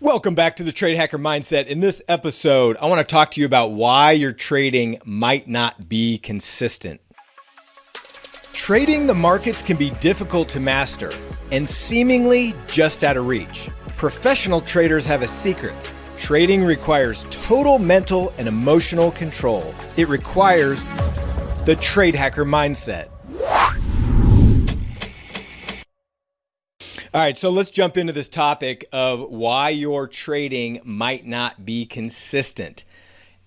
Welcome back to the Trade Hacker Mindset. In this episode, I want to talk to you about why your trading might not be consistent. Trading the markets can be difficult to master and seemingly just out of reach. Professional traders have a secret. Trading requires total mental and emotional control. It requires the Trade Hacker Mindset. All right, so let's jump into this topic of why your trading might not be consistent.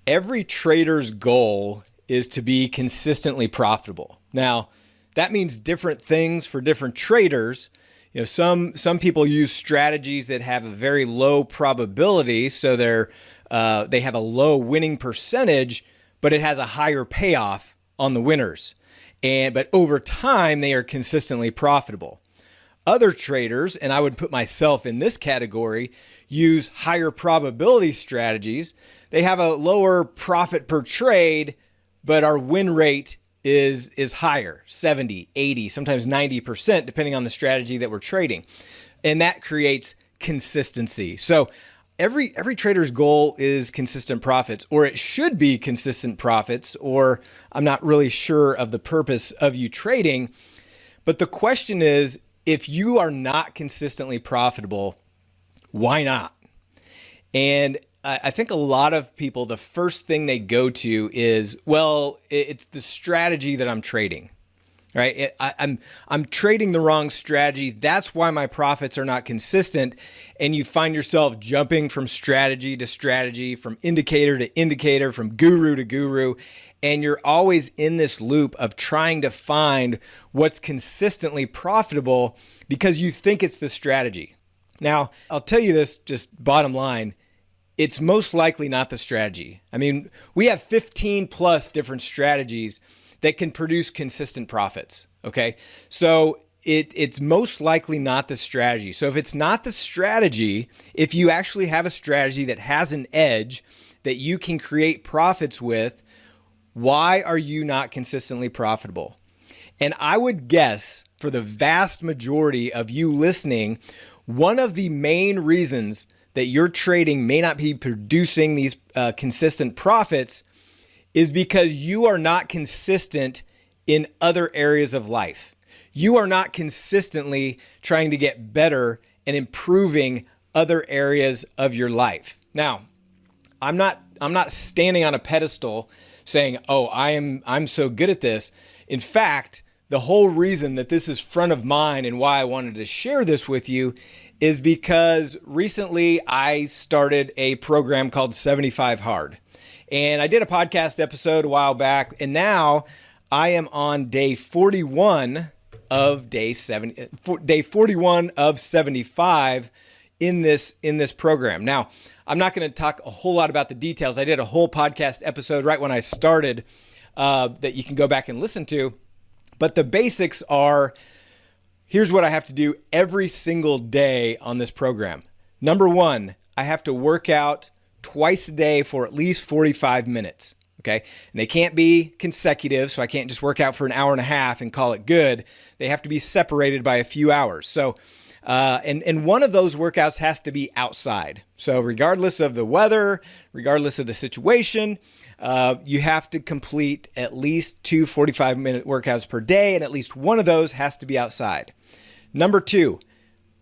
Every trader's goal is to be consistently profitable. Now, that means different things for different traders. You know, some some people use strategies that have a very low probability, so they're uh, they have a low winning percentage, but it has a higher payoff on the winners. And but over time, they are consistently profitable. Other traders, and I would put myself in this category, use higher probability strategies. They have a lower profit per trade, but our win rate is is higher, 70, 80, sometimes 90% depending on the strategy that we're trading. And that creates consistency. So every every trader's goal is consistent profits or it should be consistent profits or I'm not really sure of the purpose of you trading. But the question is if you are not consistently profitable, why not? And I think a lot of people, the first thing they go to is, well, it's the strategy that I'm trading, right? I, am I'm, I'm trading the wrong strategy. That's why my profits are not consistent. And you find yourself jumping from strategy to strategy, from indicator to indicator, from guru to guru. And you're always in this loop of trying to find what's consistently profitable because you think it's the strategy. Now, I'll tell you this just bottom line it's most likely not the strategy. I mean, we have 15 plus different strategies that can produce consistent profits. Okay. So it, it's most likely not the strategy. So if it's not the strategy, if you actually have a strategy that has an edge that you can create profits with, why are you not consistently profitable? And I would guess for the vast majority of you listening, one of the main reasons that your trading may not be producing these uh, consistent profits is because you are not consistent in other areas of life. You are not consistently trying to get better and improving other areas of your life. Now, I'm not I'm not standing on a pedestal saying, "Oh, I am I'm so good at this." In fact, the whole reason that this is front of mind and why I wanted to share this with you is because recently I started a program called 75 Hard. And I did a podcast episode a while back, and now I am on day 41 of day 70 day 41 of 75 in this in this program. Now, I'm not going to talk a whole lot about the details. I did a whole podcast episode right when I started uh, that you can go back and listen to. But the basics are here's what I have to do every single day on this program. Number one, I have to work out twice a day for at least 45 minutes. Okay. And they can't be consecutive. So I can't just work out for an hour and a half and call it good. They have to be separated by a few hours. So, uh, and, and one of those workouts has to be outside. So, regardless of the weather, regardless of the situation, uh, you have to complete at least two 45 minute workouts per day, and at least one of those has to be outside. Number two,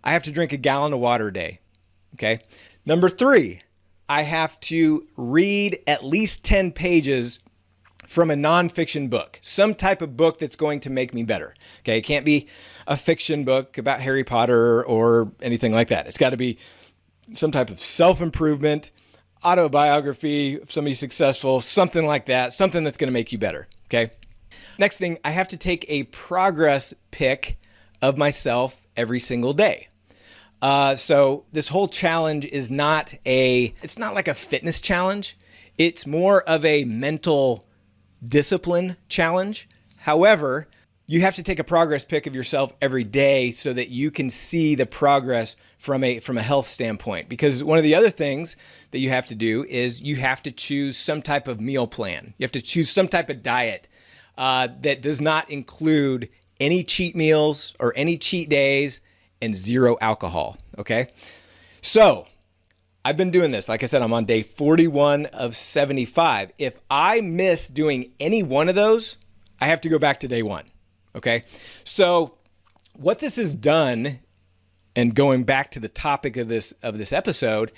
I have to drink a gallon of water a day. Okay. Number three, I have to read at least 10 pages from a nonfiction book, some type of book that's going to make me better. Okay. It can't be a fiction book about Harry Potter or anything like that. It's got to be some type of self improvement autobiography of somebody successful, something like that, something that's going to make you better. Okay. Next thing, I have to take a progress pic of myself every single day. Uh, so this whole challenge is not a, it's not like a fitness challenge. It's more of a mental discipline challenge. However, you have to take a progress pic of yourself every day so that you can see the progress from a from a health standpoint because one of the other things that you have to do is you have to choose some type of meal plan you have to choose some type of diet uh, that does not include any cheat meals or any cheat days and zero alcohol okay so I've been doing this. Like I said, I'm on day 41 of 75. If I miss doing any one of those, I have to go back to day one. Okay. So, what this has done, and going back to the topic of this of this episode,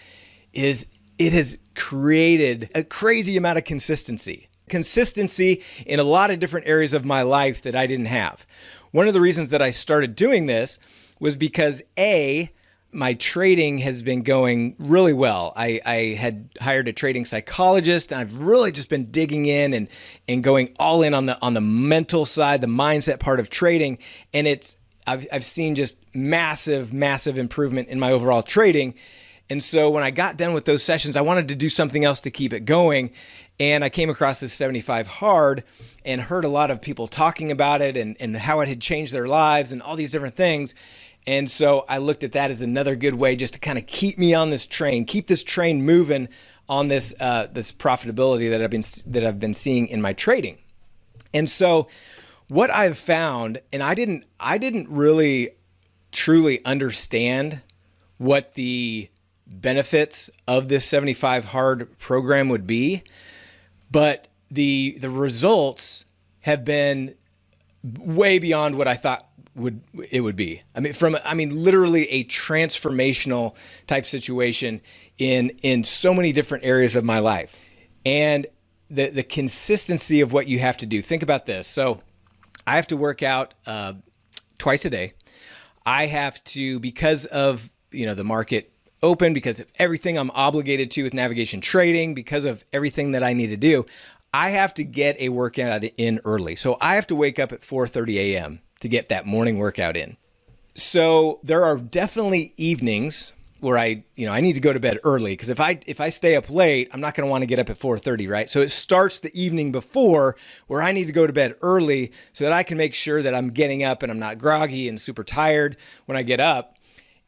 is it has created a crazy amount of consistency. Consistency in a lot of different areas of my life that I didn't have. One of the reasons that I started doing this was because A, my trading has been going really well. I, I had hired a trading psychologist and I've really just been digging in and, and going all in on the on the mental side, the mindset part of trading. And it's I've, I've seen just massive, massive improvement in my overall trading. And so when I got done with those sessions, I wanted to do something else to keep it going. And I came across this 75 hard and heard a lot of people talking about it and, and how it had changed their lives and all these different things. And so I looked at that as another good way just to kind of keep me on this train, keep this train moving on this uh, this profitability that I've been that I've been seeing in my trading. And so what I've found, and I didn't I didn't really truly understand what the benefits of this 75 hard program would be, but the the results have been way beyond what I thought would it would be. I mean from I mean literally a transformational type situation in in so many different areas of my life. And the the consistency of what you have to do. Think about this. So I have to work out uh, twice a day. I have to because of you know the market open because of everything I'm obligated to with navigation trading, because of everything that I need to do, I have to get a workout in early. So I have to wake up at 4:30 a.m. to get that morning workout in. So there are definitely evenings where I, you know, I need to go to bed early because if I if I stay up late, I'm not going to want to get up at 4:30, right? So it starts the evening before where I need to go to bed early so that I can make sure that I'm getting up and I'm not groggy and super tired when I get up.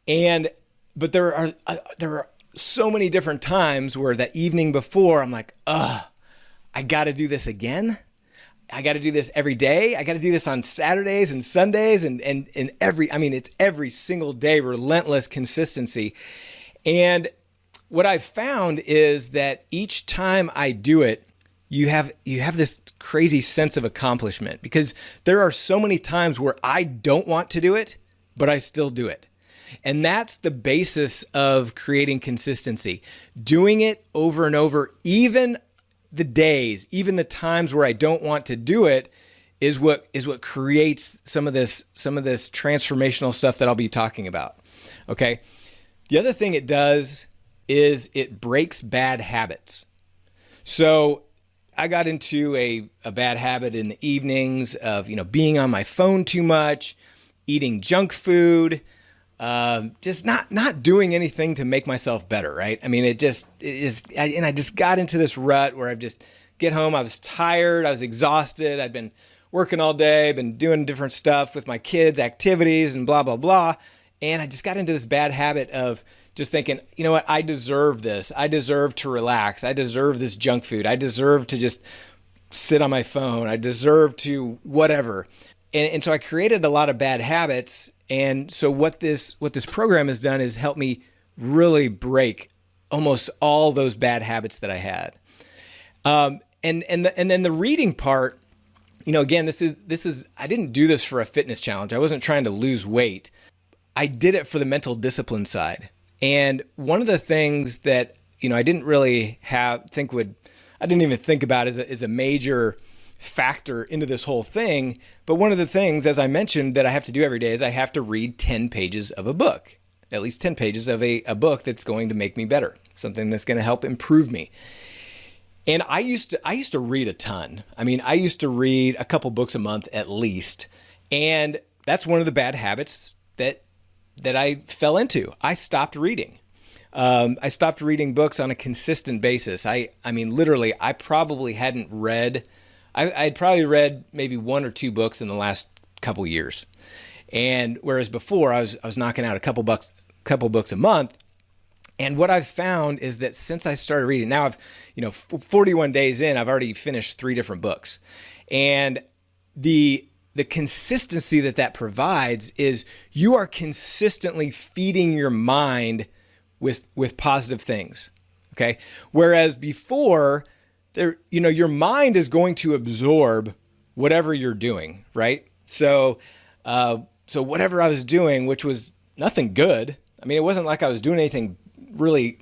And but there are uh, there are so many different times where that evening before I'm like, ugh, I got to do this again. I got to do this every day. I got to do this on Saturdays and Sundays and and and every I mean it's every single day relentless consistency. And what I've found is that each time I do it, you have you have this crazy sense of accomplishment because there are so many times where I don't want to do it, but I still do it. And that's the basis of creating consistency. Doing it over and over, even the days, even the times where I don't want to do it is what is what creates some of this some of this transformational stuff that I'll be talking about. Okay? The other thing it does is it breaks bad habits. So I got into a, a bad habit in the evenings of, you know, being on my phone too much, eating junk food, um, just not not doing anything to make myself better, right? I mean, it just it is, and I just got into this rut where I've just get home, I was tired, I was exhausted, I'd been working all day, been doing different stuff with my kids, activities, and blah blah blah, and I just got into this bad habit of just thinking, you know what, I deserve this, I deserve to relax, I deserve this junk food, I deserve to just sit on my phone, I deserve to whatever. And, and so I created a lot of bad habits and so what this what this program has done is help me really break almost all those bad habits that I had. Um, and and the, and then the reading part, you know, again, this is this is I didn't do this for a fitness challenge. I wasn't trying to lose weight. I did it for the mental discipline side. And one of the things that you know I didn't really have think would I didn't even think about as a, as a major factor into this whole thing. But one of the things, as I mentioned, that I have to do every day is I have to read 10 pages of a book, at least 10 pages of a, a book that's going to make me better, something that's going to help improve me. And I used to I used to read a ton. I mean, I used to read a couple books a month at least. And that's one of the bad habits that that I fell into. I stopped reading. Um, I stopped reading books on a consistent basis. I I mean, literally, I probably hadn't read I, I'd probably read maybe one or two books in the last couple years, and whereas before I was I was knocking out a couple bucks, couple books a month. And what I've found is that since I started reading, now I've, you know, 41 days in, I've already finished three different books. And the the consistency that that provides is you are consistently feeding your mind with with positive things. Okay. Whereas before, there, you know, your mind is going to absorb whatever you're doing, right? So, uh, so whatever I was doing, which was nothing good. I mean, it wasn't like I was doing anything really,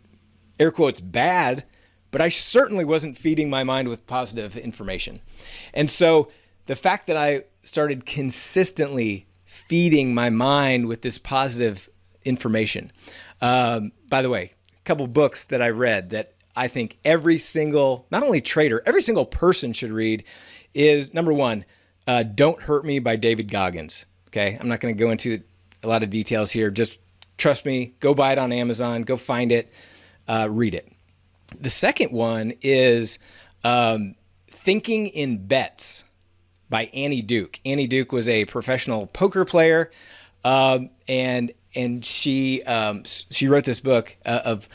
air quotes, bad, but I certainly wasn't feeding my mind with positive information. And so the fact that I started consistently feeding my mind with this positive information. Um, by the way, a couple books that I read that I think every single, not only trader, every single person should read is number one, uh, Don't Hurt Me by David Goggins. Okay. I'm not going to go into a lot of details here. Just trust me, go buy it on Amazon, go find it, uh, read it. The second one is um, Thinking in Bets by Annie Duke. Annie Duke was a professional poker player, um, and and she um, she wrote this book uh, of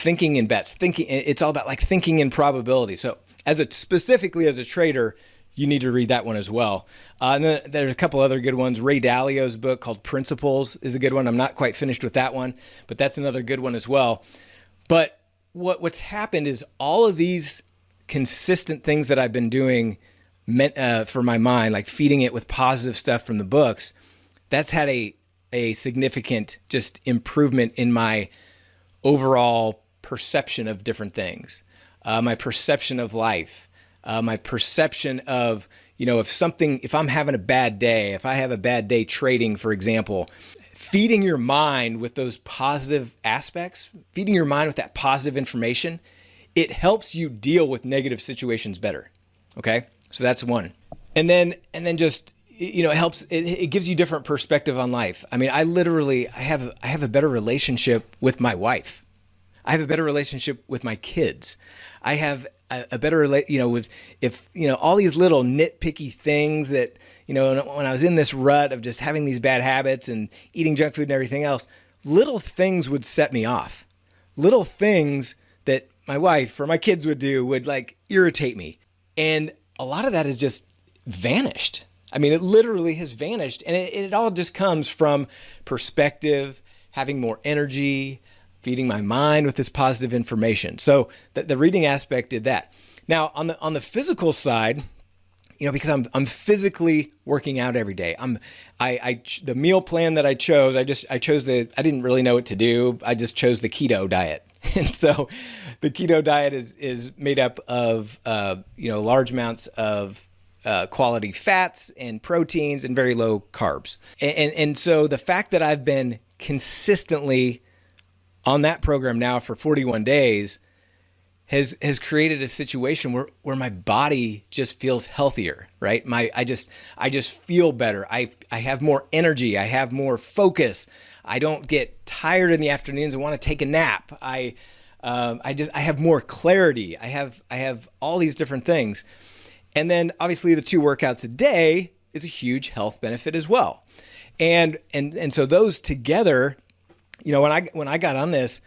thinking in bets. Thinking it's all about like thinking in probability. So as a specifically as a trader, you need to read that one as well. Uh, and then there's a couple other good ones. Ray Dalio's book called Principles is a good one. I'm not quite finished with that one, but that's another good one as well. But what what's happened is all of these consistent things that I've been doing meant uh, for my mind, like feeding it with positive stuff from the books, that's had a a significant just improvement in my overall perception of different things, uh, my perception of life, uh, my perception of, you know, if something, if I'm having a bad day, if I have a bad day trading, for example, feeding your mind with those positive aspects, feeding your mind with that positive information, it helps you deal with negative situations better. Okay. So that's one. And then, and then just, you know, it helps, it, it gives you different perspective on life. I mean, I literally, I have, I have a better relationship with my wife. I have a better relationship with my kids. I have a, a better you know, with if you know all these little nitpicky things that you know when I was in this rut of just having these bad habits and eating junk food and everything else, little things would set me off. Little things that my wife or my kids would do would like irritate me, and a lot of that has just vanished. I mean, it literally has vanished, and it, it all just comes from perspective, having more energy, feeding my mind with this positive information. So the, the reading aspect did that. Now on the on the physical side, you know, because I'm I'm physically working out every day. I'm I, I the meal plan that I chose. I just I chose the I didn't really know what to do. I just chose the keto diet, and so the keto diet is is made up of uh, you know large amounts of uh, quality fats and proteins and very low carbs. And, and and so the fact that I've been consistently on that program now for 41 days has has created a situation where where my body just feels healthier right? My i just i just feel better. I i have more energy. I have more focus. I don't get tired in the afternoons. And want to take a nap. I um, i just i have more clarity. I have i have all these different things. And then obviously the two workouts a day is a huge health benefit as well. And and and so those together you know, when I when I got on this,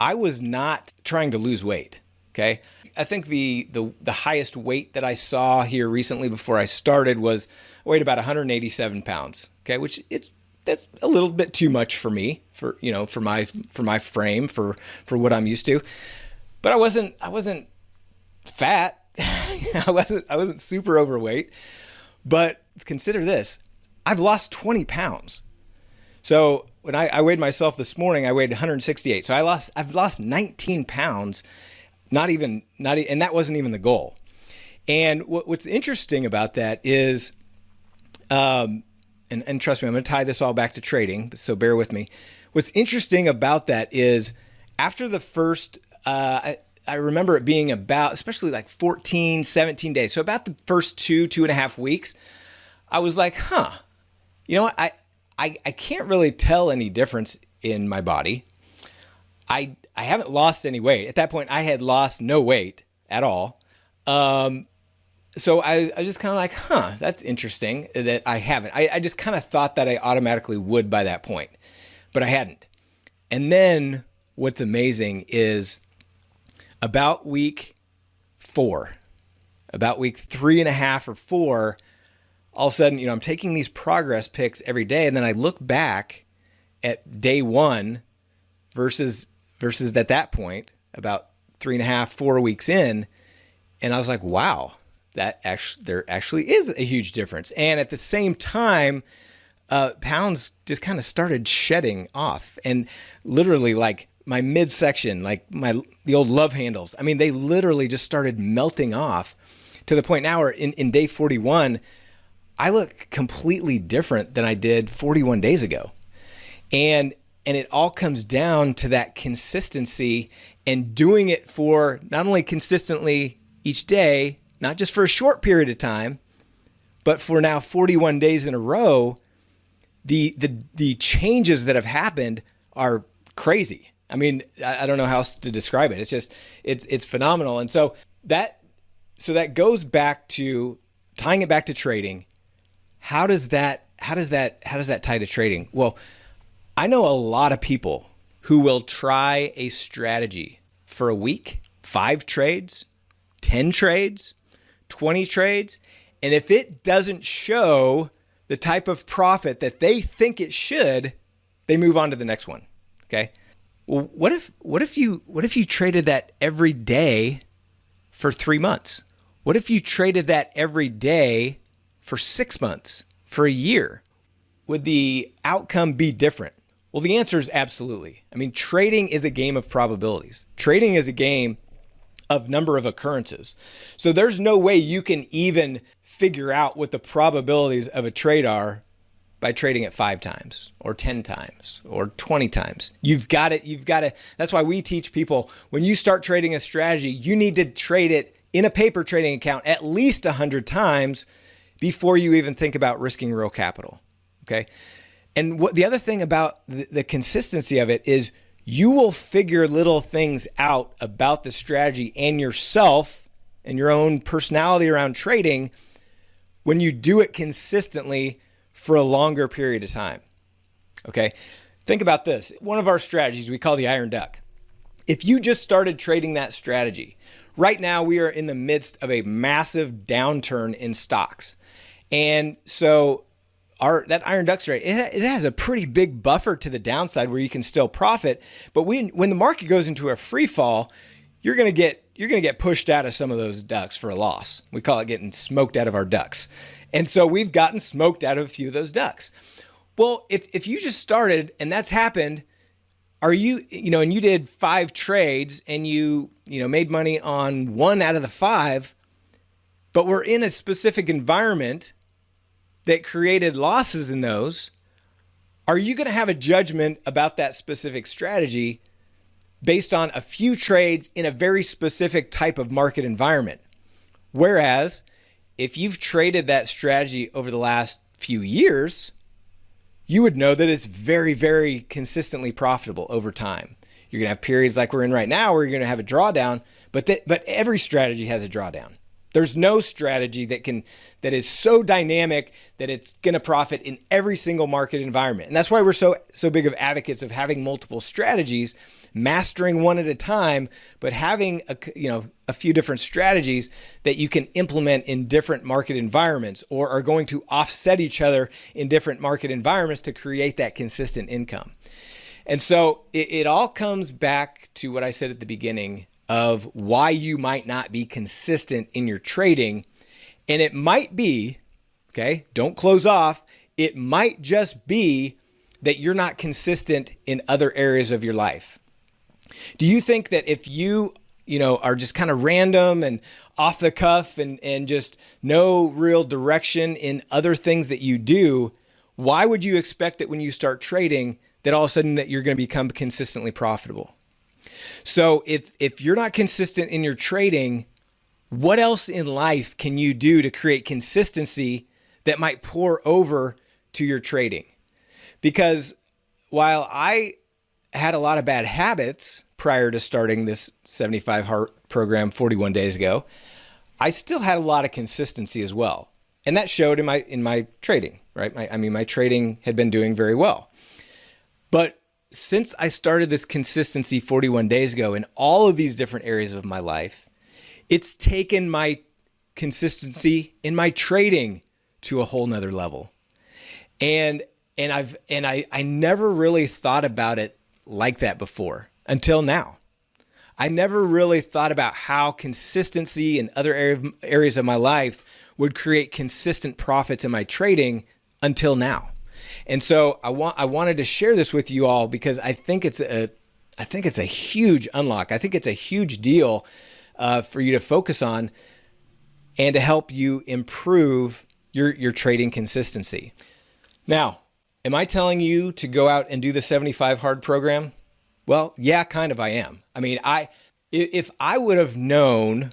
I was not trying to lose weight. Okay. I think the, the the highest weight that I saw here recently before I started was I weighed about 187 pounds. Okay, which it's that's a little bit too much for me for you know for my for my frame for for what I'm used to. But I wasn't I wasn't fat. I wasn't I wasn't super overweight. But consider this: I've lost 20 pounds. So when I, I, weighed myself this morning, I weighed 168. So I lost, I've lost 19 pounds, not even, not, and that wasn't even the goal. And what, what's interesting about that is, um, and, and trust me, I'm going to tie this all back to trading, so bear with me. What's interesting about that is after the first, uh, I, I remember it being about, especially like 14, 17 days. So about the first two, two and a half weeks, I was like, huh, you know what? I, I, I can't really tell any difference in my body. I I haven't lost any weight. At that point, I had lost no weight at all. Um, so I, I just kind of like, huh, that's interesting that I haven't. I, I just kind of thought that I automatically would by that point, but I hadn't. And then what's amazing is about week four, about week three and a half or four, all of a sudden, you know, I'm taking these progress pics every day, and then I look back at day one versus versus at that point, about three and a half, four weeks in. And I was like, wow, that actually, there actually is a huge difference. And at the same time, uh, pounds just kind of started shedding off and literally like my midsection, like my, the old love handles. I mean, they literally just started melting off to the point now where in, in day 41, I look completely different than I did 41 days ago. And and it all comes down to that consistency and doing it for not only consistently each day, not just for a short period of time, but for now 41 days in a row, the the the changes that have happened are crazy. I mean, I, I don't know how else to describe it. It's just it's it's phenomenal. And so that so that goes back to tying it back to trading. How does that how does that how does that tie to trading? Well, I know a lot of people who will try a strategy for a week, five trades, 10 trades, 20 trades, and if it doesn't show the type of profit that they think it should, they move on to the next one. Okay? Well, what if what if you what if you traded that every day for 3 months? What if you traded that every day for 6 months, for a year? Would the outcome be different? Well, the answer is absolutely. I mean, trading is a game of probabilities. Trading is a game of number of occurrences. So there's no way you can even figure out what the probabilities of a trade are by trading it 5 times or 10 times or 20 times. You've got it you've got to that's why we teach people when you start trading a strategy, you need to trade it in a paper trading account at least 100 times before you even think about risking real capital. Okay? And what the other thing about the, the consistency of it is you will figure little things out about the strategy and yourself and your own personality around trading when you do it consistently for a longer period of time. Okay. Think about this. One of our strategies we call the iron duck. If you just started trading that strategy, right now we are in the midst of a massive downturn in stocks. And so our that iron duck rate it has a pretty big buffer to the downside where you can still profit. But when when the market goes into a free fall you're going to get you're going to get pushed out of some of those ducks for a loss. We call it getting smoked out of our ducks and so we've gotten smoked out of a few of those ducks well if if you just started and that's happened are you you know and you did five trades and you you know made money on one out of the five but we're in a specific environment that created losses in those, are you going to have a judgment about that specific strategy based on a few trades in a very specific type of market environment? Whereas if you've traded that strategy over the last few years, you would know that it's very, very consistently profitable over time. You're going to have periods like we're in right now where you're going to have a drawdown, but but every strategy has a drawdown. There's no strategy that can that is so dynamic that it's going to profit in every single market environment. And that's why we're so so big of advocates of having multiple strategies, mastering one at a time, but having a you know a few different strategies that you can implement in different market environments or are going to offset each other in different market environments to create that consistent income. And so it, it all comes back to what I said at the beginning of why you might not be consistent in your trading. And it might be, okay, don't close off. It might just be that you're not consistent in other areas of your life. Do you think that if you, you know, are just kind of random and off the cuff and, and just no real direction in other things that you do, why would you expect that when you start trading that all of a sudden that you're going to become consistently profitable? So if if you're not consistent in your trading, what else in life can you do to create consistency that might pour over to your trading? Because while I had a lot of bad habits prior to starting this 75 hard program 41 days ago, I still had a lot of consistency as well. And that showed in my in my trading, right? My, I mean, my trading had been doing very well. But since I started this consistency 41 days ago in all of these different areas of my life, it's taken my consistency in my trading to a whole nother level. And and I've and I I never really thought about it like that before. Until now. I never really thought about how consistency in other areas of my life would create consistent profits in my trading until now. And so I want I wanted to share this with you all because I think it's a I think it's a huge unlock. I think it's a huge deal uh, for you to focus on and to help you improve your your trading consistency. Now, am I telling you to go out and do the 75 hard program? Well, yeah, kind of I am. I mean, I if I would have known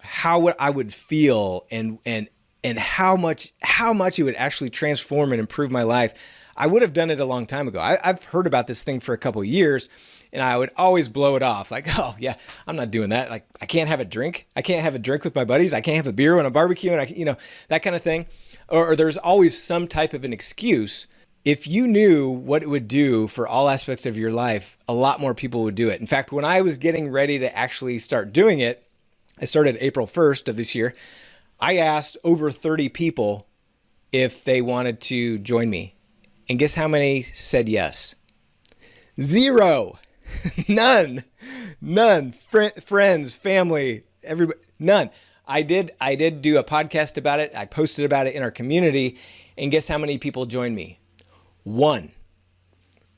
how I would feel and and and how much how much it would actually transform and improve my life, I would have done it a long time ago. I, have heard about this thing for a couple years, and I would always blow it off like, oh yeah, I'm not doing that. Like I can't have a drink. I can't have a drink with my buddies. I can't have a beer when I'm barbecuing. I, you know that kind of thing. Or, or there's always some type of an excuse if you knew what it would do for all aspects of your life, a lot more people would do it. In fact, when I was getting ready to actually start doing it, I started April 1st of this year. I asked over 30 people if they wanted to join me. And guess how many said yes? Zero. none. None. Fr- friends, family, everybody, none. I did I did do a podcast about it. I posted about it in our community and guess how many people joined me? One.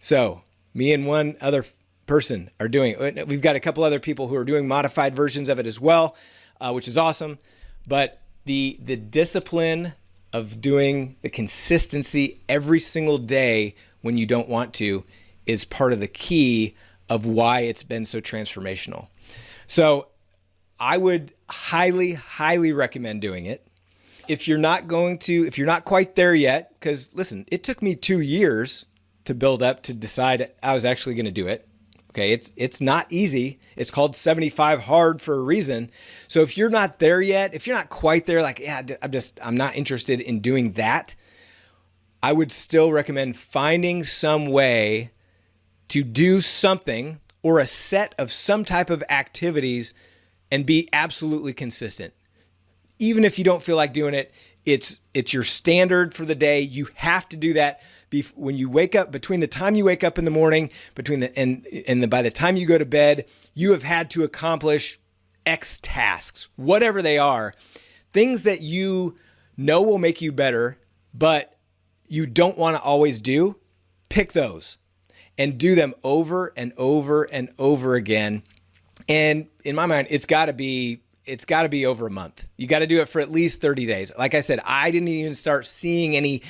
So me and one other person are doing. We've got a couple other people who are doing modified versions of it as well, uh, which is awesome. But the the discipline of doing the consistency every single day when you don't want to is part of the key of why it's been so transformational. So I would highly, highly recommend doing it if you're not going to, if you're not quite there yet, because listen, it took me two years to build up to decide I was actually going to do it. Okay, it's it's not easy. It's called 75 hard for a reason. So if you're not there yet, if you're not quite there, like yeah, I'm just I'm not interested in doing that. I would still recommend finding some way to do something or a set of some type of activities and be absolutely consistent even if you don't feel like doing it, it's it's your standard for the day. You have to do that when you wake up between the time you wake up in the morning between the and and the, by the time you go to bed, you have had to accomplish X tasks, whatever they are, things that you know will make you better, but you don't want to always do. Pick those and do them over and over and over again. And in my mind, it's got to be it's got to be over a month. You got to do it for at least 30 days. Like I said, I didn't even start seeing any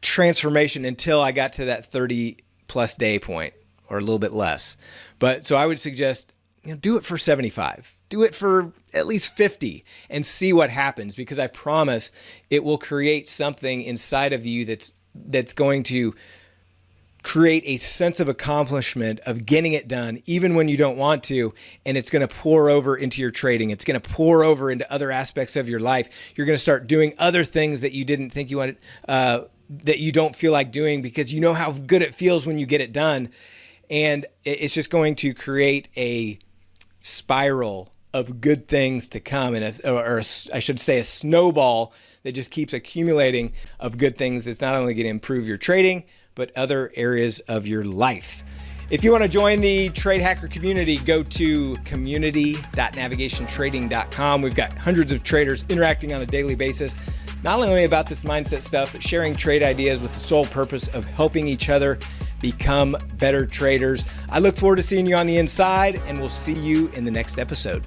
transformation until I got to that 30 plus day point or a little bit less. But so I would suggest, you know, do it for 75. Do it for at least 50 and see what happens because I promise it will create something inside of you that's that's going to create a sense of accomplishment of getting it done even when you don't want to and it's going to pour over into your trading. It's going to pour over into other aspects of your life. You're going to start doing other things that you didn't think you wanted uh, that you don't feel like doing because you know how good it feels when you get it done. And it's just going to create a spiral of good things to come and a, or a, I should say a snowball that just keeps accumulating of good things it's not only going to improve your trading but other areas of your life. If you want to join the Trade Hacker community, go to community.navigationtrading.com. We've got hundreds of traders interacting on a daily basis, not only about this mindset stuff, but sharing trade ideas with the sole purpose of helping each other become better traders. I look forward to seeing you on the inside, and we'll see you in the next episode.